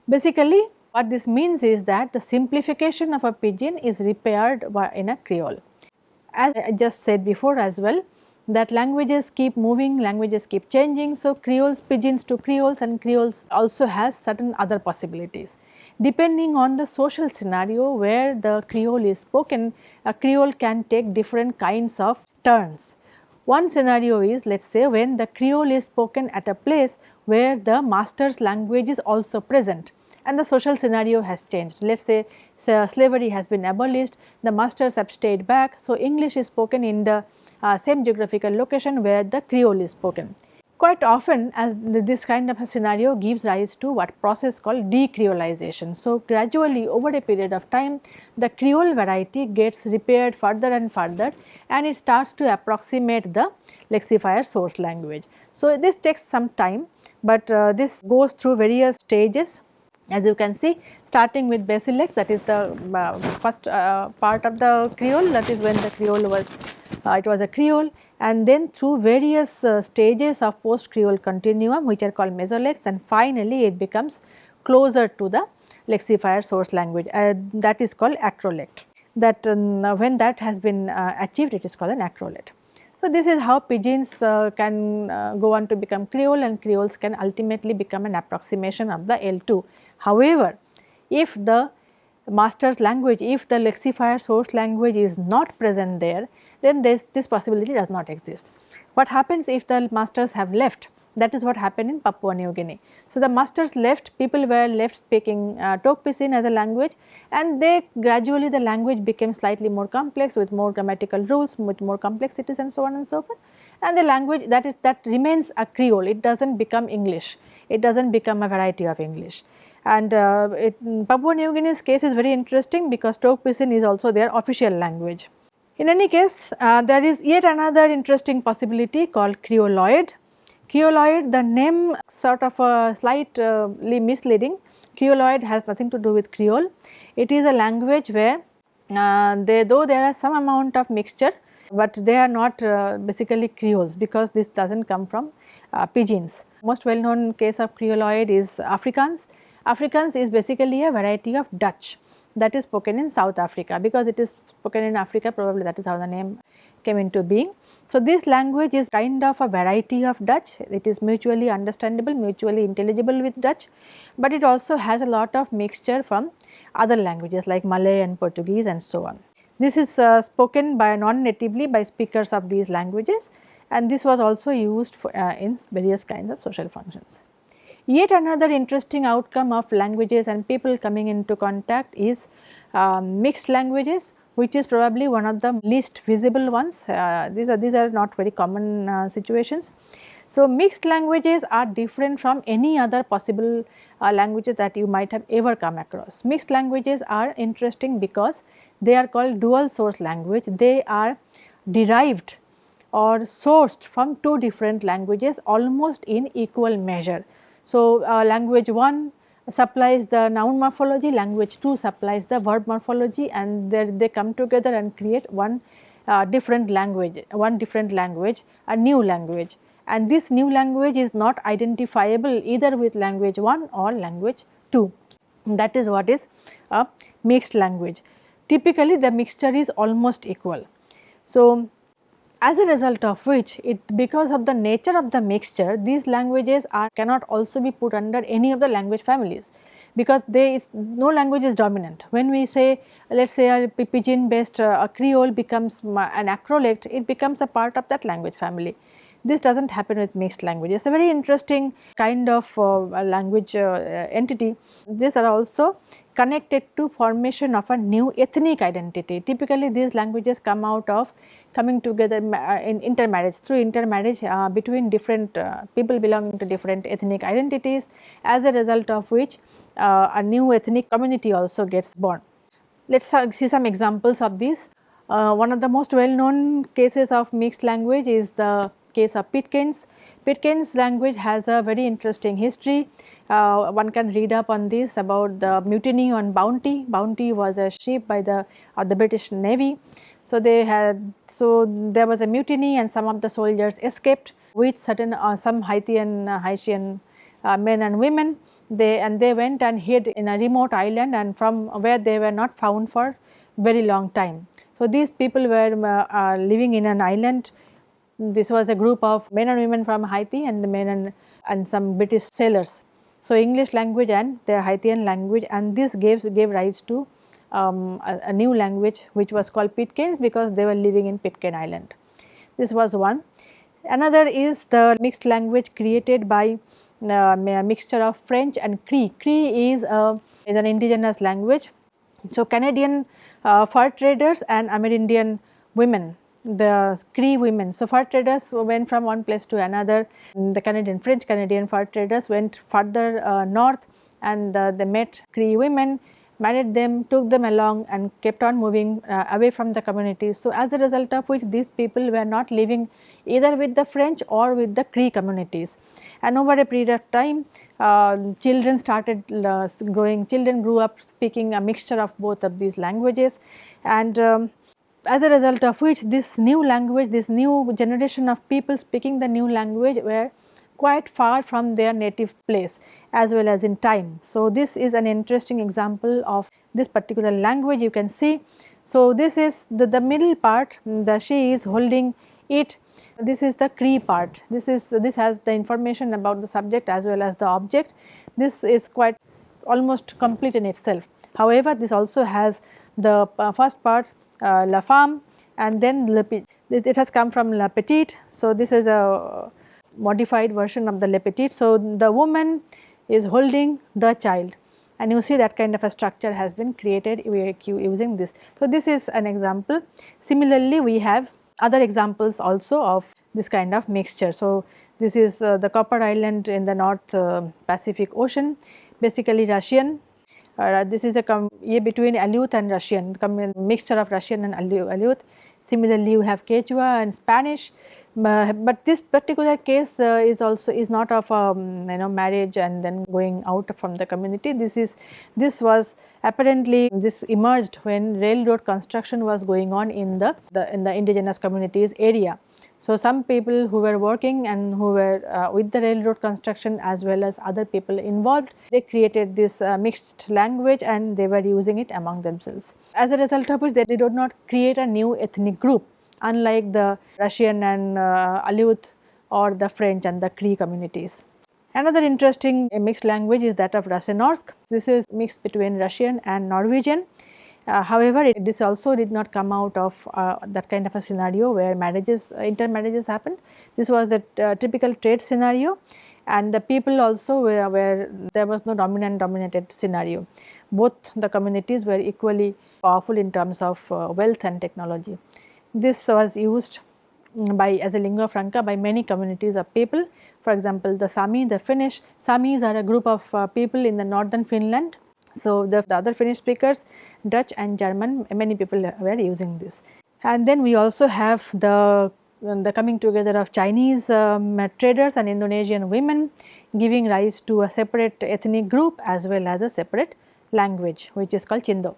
[SPEAKER 1] Basically, what this means is that the simplification of a pidgin is repaired in a creole. As I just said before as well, that languages keep moving, languages keep changing. So, creoles pidgins to creoles and creoles also has certain other possibilities. Depending on the social scenario where the creole is spoken, a creole can take different kinds of turns. One scenario is let us say when the creole is spoken at a place where the master's language is also present and the social scenario has changed. Let us say slavery has been abolished, the masters have stayed back. So, English is spoken in the uh, same geographical location where the creole is spoken. Quite often as this kind of a scenario gives rise to what process called decreolization. So, gradually over a period of time the creole variety gets repaired further and further and it starts to approximate the lexifier source language. So, this takes some time, but uh, this goes through various stages as you can see starting with Basilect that is the uh, first uh, part of the creole that is when the creole was it was a creole and then through various uh, stages of post creole continuum which are called mesolects and finally it becomes closer to the lexifier source language uh, that is called acrolect that when that has been uh, achieved it is called an acrolect. So, this is how pidgins uh, can uh, go on to become creole and creoles can ultimately become an approximation of the L2 However, if the master's language, if the lexifier source language is not present there, then this, this possibility does not exist. What happens if the masters have left? That is what happened in Papua New Guinea. So, the masters left, people were left speaking uh, Tok Pisin as a language and they gradually the language became slightly more complex with more grammatical rules, with more complexities and so on and so forth. And the language that is that remains a Creole, it does not become English, it does not become a variety of English and uh, it, Papua New Guinea's case is very interesting because Tok Pisin is also their official language. In any case, uh, there is yet another interesting possibility called Creoloid. Creoloid, the name sort of a slightly misleading. Creoloid has nothing to do with Creole. It is a language where uh, they, though there are some amount of mixture, but they are not uh, basically Creoles because this does not come from uh, pidgins. Most well known case of Creoloid is Afrikaans Afrikaans is basically a variety of Dutch that is spoken in South Africa because it is spoken in Africa probably that is how the name came into being. So, this language is kind of a variety of Dutch, it is mutually understandable, mutually intelligible with Dutch, but it also has a lot of mixture from other languages like Malay and Portuguese and so on. This is uh, spoken by non-natively by speakers of these languages and this was also used for, uh, in various kinds of social functions. Yet another interesting outcome of languages and people coming into contact is uh, mixed languages which is probably one of the least visible ones. Uh, these are these are not very common uh, situations. So, mixed languages are different from any other possible uh, languages that you might have ever come across. Mixed languages are interesting because they are called dual source language. They are derived or sourced from two different languages almost in equal measure. So, uh, language 1 supplies the noun morphology, language 2 supplies the verb morphology and they come together and create one uh, different language, one different language, a new language and this new language is not identifiable either with language 1 or language 2. That is what is a mixed language. Typically the mixture is almost equal. So, as a result of which it because of the nature of the mixture these languages are cannot also be put under any of the language families because there is no language is dominant. When we say let us say a pidgin based uh, a creole becomes an acrolect it becomes a part of that language family. This does not happen with mixed languages. It's a very interesting kind of uh, language uh, entity. These are also connected to formation of a new ethnic identity. Typically these languages come out of coming together uh, in intermarriage through intermarriage uh, between different uh, people belonging to different ethnic identities as a result of which uh, a new ethnic community also gets born. Let us see some examples of these. Uh, one of the most well known cases of mixed language is the case of Pitcairn's. Pitcairn's language has a very interesting history. Uh, one can read up on this about the mutiny on Bounty. Bounty was a ship by the, uh, the British Navy. So, they had so there was a mutiny and some of the soldiers escaped with certain uh, some Haitian uh, Haitian uh, men and women they and they went and hid in a remote island and from where they were not found for very long time. So, these people were uh, living in an island this was a group of men and women from Haiti and the men and, and some British sailors. So, English language and their Haitian language and this gave, gave rise to um, a, a, new language which was called Pitcairns because they were living in Pitcairn Island. This was one. Another is the mixed language created by uh, a mixture of French and Cree. Cree is, a, is an indigenous language. So, Canadian uh, fur traders and Amerindian women the Cree women. So, fur traders went from one place to another, the Canadian French Canadian fur traders went further uh, north and uh, they met Cree women married them, took them along and kept on moving uh, away from the communities. So, as a result of which these people were not living either with the French or with the Cree communities. And over a period of time, uh, children started uh, growing, children grew up speaking a mixture of both of these languages and um, as a result of which this new language, this new generation of people speaking the new language were quite far from their native place as well as in time. So, this is an interesting example of this particular language you can see. So, this is the, the middle part the she is holding it this is the Cree part this is this has the information about the subject as well as the object this is quite almost complete in itself. However, this also has the uh, first part uh, la femme and then it has come from la petite. So, this is a modified version of the le petite. So, the woman is holding the child and you see that kind of a structure has been created using this. So, this is an example. Similarly, we have other examples also of this kind of mixture. So, this is uh, the Copper Island in the North uh, Pacific Ocean basically Russian. Uh, this is a between Aleut and Russian mixture of Russian and Aleut. Similarly, you have Quechua and Spanish. But this particular case uh, is also is not of um, you know marriage and then going out from the community. This is this was apparently this emerged when railroad construction was going on in the, the in the indigenous communities area so, some people who were working and who were uh, with the railroad construction as well as other people involved, they created this uh, mixed language and they were using it among themselves. As a result of which they did not create a new ethnic group unlike the Russian and uh, Aleut or the French and the Cree communities. Another interesting mixed language is that of Russenorsk. This is mixed between Russian and Norwegian. Uh, however, it, this also did not come out of uh, that kind of a scenario where marriages, uh, intermarriages happened. This was a uh, typical trade scenario and the people also were, where there was no dominant dominated scenario. Both the communities were equally powerful in terms of uh, wealth and technology. This was used mm, by as a lingua franca by many communities of people. For example, the Sami, the Finnish, Samis are a group of uh, people in the northern Finland. So, the, the other Finnish speakers, Dutch and German, many people were using this. And then we also have the the coming together of Chinese um, traders and Indonesian women giving rise to a separate ethnic group as well as a separate language which is called Chindo.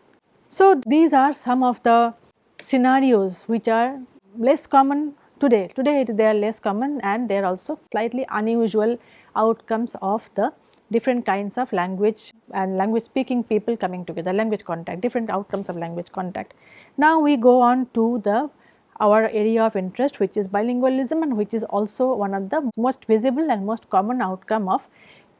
[SPEAKER 1] So, these are some of the scenarios which are less common today. Today it, they are less common and they are also slightly unusual outcomes of the different kinds of language and language speaking people coming together, language contact, different outcomes of language contact. Now we go on to the our area of interest which is bilingualism and which is also one of the most visible and most common outcome of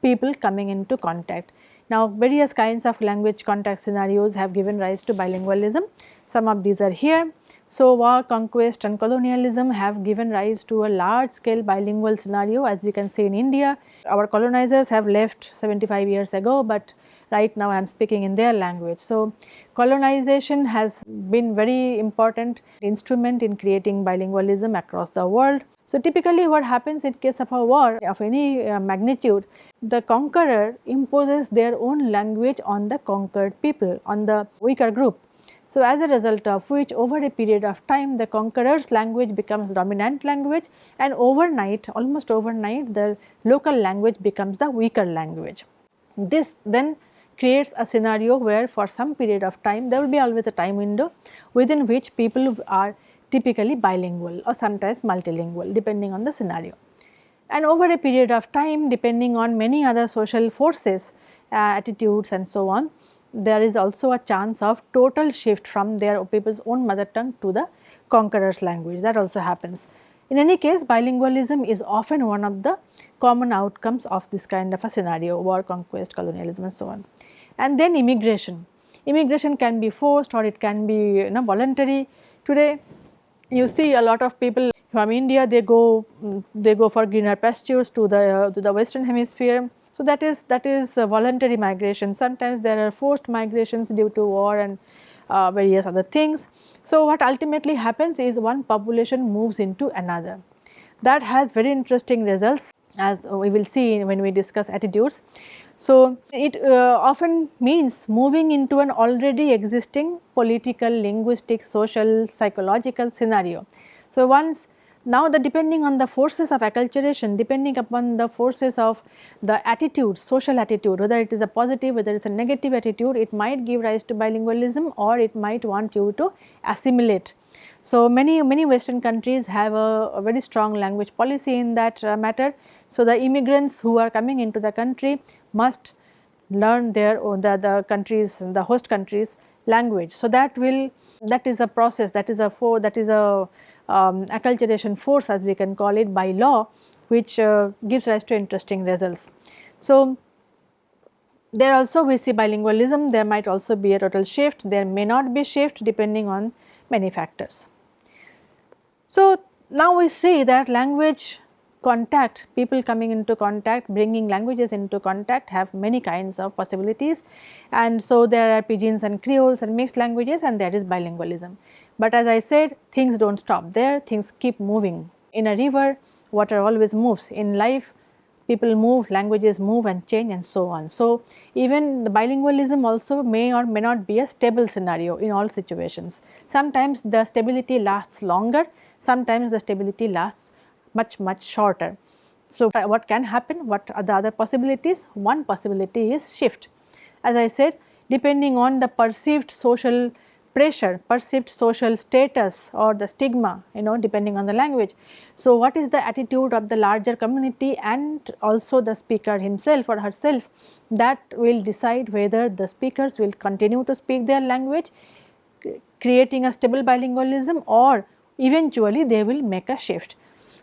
[SPEAKER 1] people coming into contact. Now various kinds of language contact scenarios have given rise to bilingualism. Some of these are here. So war, conquest and colonialism have given rise to a large scale bilingual scenario as we can see in India. Our colonizers have left 75 years ago but right now I am speaking in their language. So, colonization has been very important instrument in creating bilingualism across the world. So, typically what happens in case of a war of any uh, magnitude, the conqueror imposes their own language on the conquered people, on the weaker group. So, as a result of which over a period of time the conqueror's language becomes dominant language and overnight almost overnight the local language becomes the weaker language. This then creates a scenario where for some period of time there will be always a time window within which people are typically bilingual or sometimes multilingual depending on the scenario. And over a period of time depending on many other social forces, uh, attitudes and so on, there is also a chance of total shift from their people's own mother tongue to the conqueror's language that also happens. In any case bilingualism is often one of the common outcomes of this kind of a scenario war, conquest, colonialism and so on and then immigration. Immigration can be forced or it can be you know voluntary. Today you see a lot of people from India they go they go for greener pastures to the to the western hemisphere. So that is that is voluntary migration. Sometimes there are forced migrations due to war and uh, various other things. So what ultimately happens is one population moves into another. That has very interesting results as we will see when we discuss attitudes. So, it uh, often means moving into an already existing political, linguistic, social, psychological scenario. So, once now the depending on the forces of acculturation, depending upon the forces of the attitude, social attitude, whether it is a positive, whether it is a negative attitude, it might give rise to bilingualism or it might want you to assimilate. So, many, many western countries have a, a very strong language policy in that uh, matter. So, the immigrants who are coming into the country must learn their the, the countries the host countries language. So, that will that is a process that is a for that is a um, acculturation force as we can call it by law which uh, gives rise to interesting results. So, there also we see bilingualism there might also be a total shift there may not be shift depending on many factors. So, now we see that language contact, people coming into contact, bringing languages into contact have many kinds of possibilities and so there are pidgins and creoles and mixed languages and there is bilingualism. But as I said things do not stop there, things keep moving. In a river water always moves, in life people move, languages move and change and so on. So, even the bilingualism also may or may not be a stable scenario in all situations. Sometimes the stability lasts longer, sometimes the stability lasts much much shorter. So, what can happen? What are the other possibilities? One possibility is shift. As I said depending on the perceived social pressure, perceived social status or the stigma you know depending on the language. So, what is the attitude of the larger community and also the speaker himself or herself that will decide whether the speakers will continue to speak their language creating a stable bilingualism or eventually they will make a shift.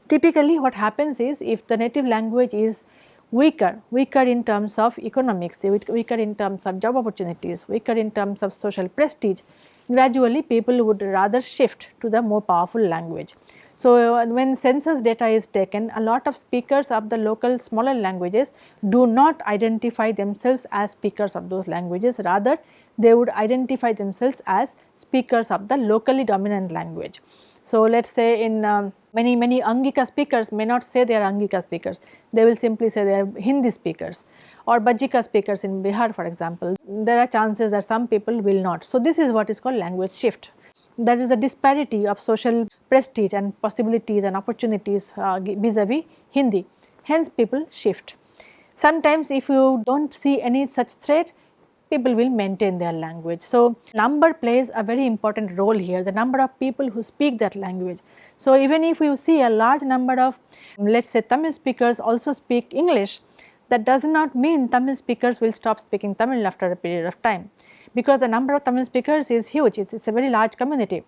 [SPEAKER 1] Typically what happens is if the native language is weaker, weaker in terms of economics, weaker in terms of job opportunities, weaker in terms of social prestige, gradually people would rather shift to the more powerful language. So, uh, when census data is taken a lot of speakers of the local smaller languages do not identify themselves as speakers of those languages rather they would identify themselves as speakers of the locally dominant language. So, let us say in um, many many Angika speakers may not say they are Angika speakers, they will simply say they are Hindi speakers or Bajika speakers in Bihar for example, there are chances that some people will not. So, this is what is called language shift. There is a disparity of social prestige and possibilities and opportunities uh, vis-a-vis Hindi, hence people shift. Sometimes if you do not see any such threat, people will maintain their language. So, number plays a very important role here, the number of people who speak that language. So, even if you see a large number of let us say Tamil speakers also speak English, that does not mean Tamil speakers will stop speaking Tamil after a period of time because the number of Tamil speakers is huge, it is a very large community.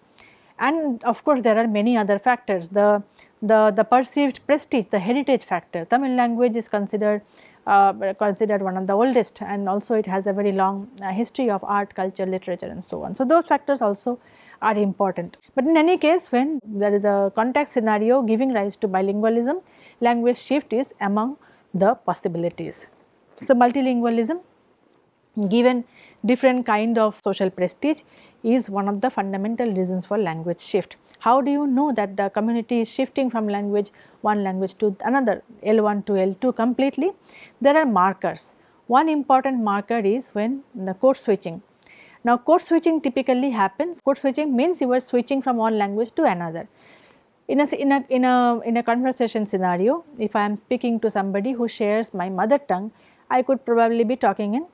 [SPEAKER 1] And of course, there are many other factors, the, the, the perceived prestige, the heritage factor. Tamil language is considered uh, considered one of the oldest and also it has a very long uh, history of art, culture, literature and so on. So, those factors also are important. But in any case when there is a context scenario giving rise to bilingualism, language shift is among the possibilities. So, multilingualism given different kind of social prestige is one of the fundamental reasons for language shift. How do you know that the community is shifting from language one language to another L1 to L2 completely? There are markers. One important marker is when the code switching. Now code switching typically happens, code switching means you are switching from one language to another. In a, in, a, in, a, in a conversation scenario, if I am speaking to somebody who shares my mother tongue, I could probably be talking in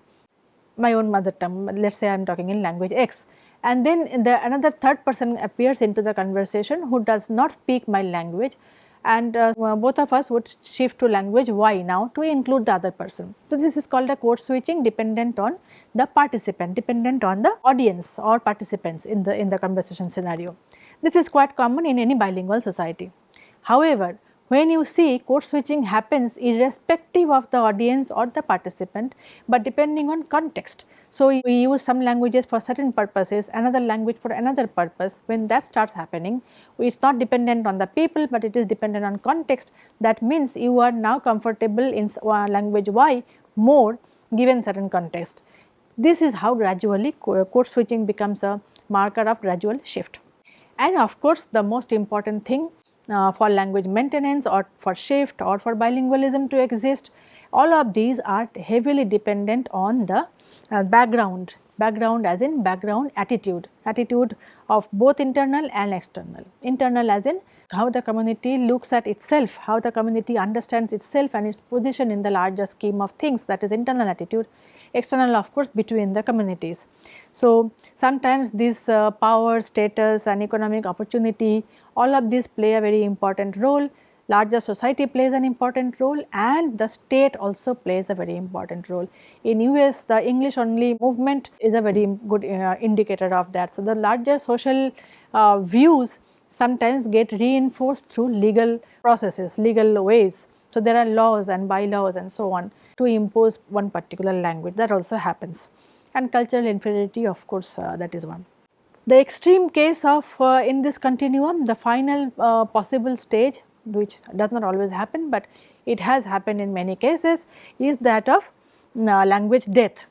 [SPEAKER 1] my own mother tongue, let us say I am talking in language X. And then the another third person appears into the conversation who does not speak my language and uh, both of us would shift to language Y now to include the other person. So, this is called a code switching dependent on the participant, dependent on the audience or participants in the in the conversation scenario. This is quite common in any bilingual society. However, when you see code switching happens irrespective of the audience or the participant, but depending on context. So, we use some languages for certain purposes, another language for another purpose. When that starts happening, it is not dependent on the people, but it is dependent on context. That means you are now comfortable in uh, language Y more given certain context. This is how gradually code switching becomes a marker of gradual shift. And of course, the most important thing uh, for language maintenance or for shift or for bilingualism to exist. All of these are heavily dependent on the uh, background, background as in background attitude, attitude of both internal and external. Internal as in how the community looks at itself, how the community understands itself and its position in the larger scheme of things that is internal attitude external of course between the communities. So, sometimes this uh, power, status and economic opportunity all of these play a very important role, larger society plays an important role and the state also plays a very important role. In US the English only movement is a very good uh, indicator of that. So, the larger social uh, views sometimes get reinforced through legal processes, legal ways. So, there are laws and bylaws and so on to impose one particular language that also happens and cultural inferiority of course uh, that is one. The extreme case of uh, in this continuum the final uh, possible stage which does not always happen, but it has happened in many cases is that of uh, language death.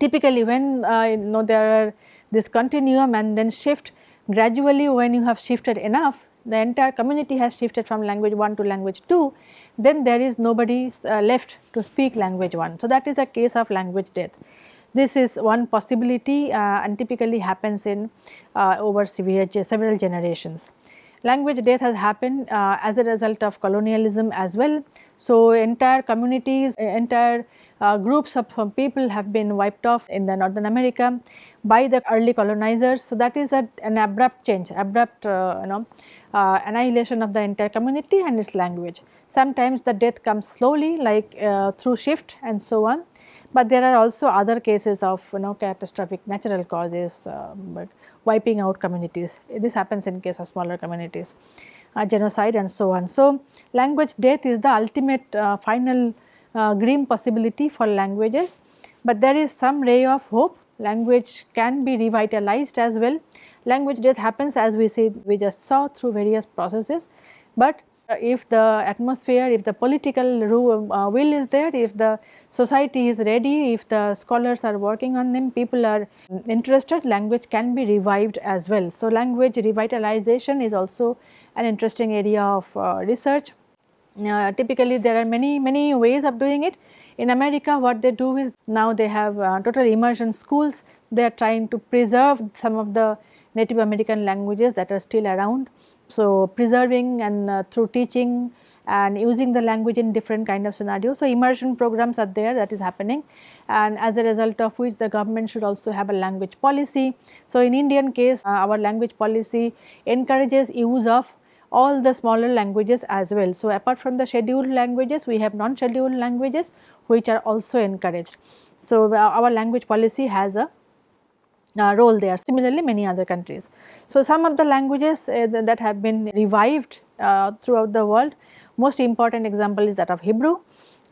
[SPEAKER 1] Typically when uh, you know there are this continuum and then shift gradually when you have shifted enough the entire community has shifted from language 1 to language 2 then there is nobody uh, left to speak language 1. So, that is a case of language death. This is one possibility uh, and typically happens in uh, over several generations. Language death has happened uh, as a result of colonialism as well. So, entire communities, entire uh, groups of people have been wiped off in the Northern America by the early colonizers. So, that is a, an abrupt change, abrupt uh, you know uh, annihilation of the entire community and its language. Sometimes the death comes slowly like uh, through shift and so on, but there are also other cases of you know catastrophic natural causes uh, but wiping out communities. This happens in case of smaller communities, uh, genocide and so on. So, language death is the ultimate uh, final uh, grim possibility for languages, but there is some ray of hope language can be revitalized as well. Language death happens as we see we just saw through various processes, but if the atmosphere, if the political uh, will is there, if the society is ready, if the scholars are working on them, people are interested, language can be revived as well. So, language revitalization is also an interesting area of uh, research. Uh, typically there are many many ways of doing it. In America what they do is now they have uh, total immersion schools, they are trying to preserve some of the Native American languages that are still around so, preserving and uh, through teaching and using the language in different kind of scenarios. So, immersion programs are there that is happening and as a result of which the government should also have a language policy. So, in Indian case uh, our language policy encourages use of all the smaller languages as well. So, apart from the scheduled languages we have non-scheduled languages which are also encouraged. So, our language policy has a uh, role there similarly many other countries. So, some of the languages uh, that have been revived uh, throughout the world most important example is that of Hebrew.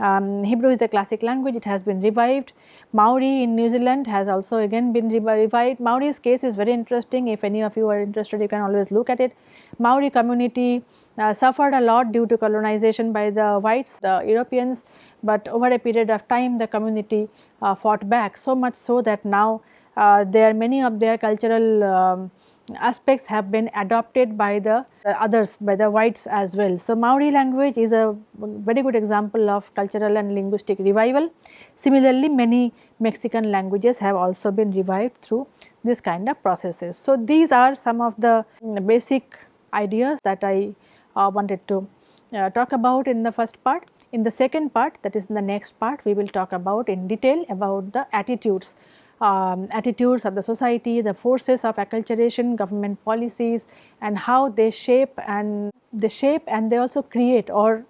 [SPEAKER 1] Um, Hebrew is a classic language it has been revived. Maori in New Zealand has also again been revived. Maori's case is very interesting if any of you are interested you can always look at it. Maori community uh, suffered a lot due to colonization by the whites the Europeans but over a period of time the community uh, fought back so much so that now there many of their cultural um, aspects have been adopted by the others by the whites as well. So, Maori language is a very good example of cultural and linguistic revival. Similarly, many Mexican languages have also been revived through this kind of processes. So, these are some of the basic ideas that I uh, wanted to uh, talk about in the first part. In the second part that is in the next part we will talk about in detail about the attitudes um, attitudes of the society, the forces of acculturation, government policies and how they shape and they shape and they also create or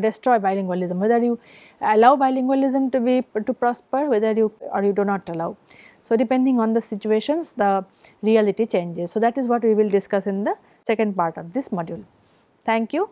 [SPEAKER 1] destroy bilingualism, whether you allow bilingualism to be to prosper, whether you or you do not allow. So, depending on the situations the reality changes. So, that is what we will discuss in the second part of this module. Thank you.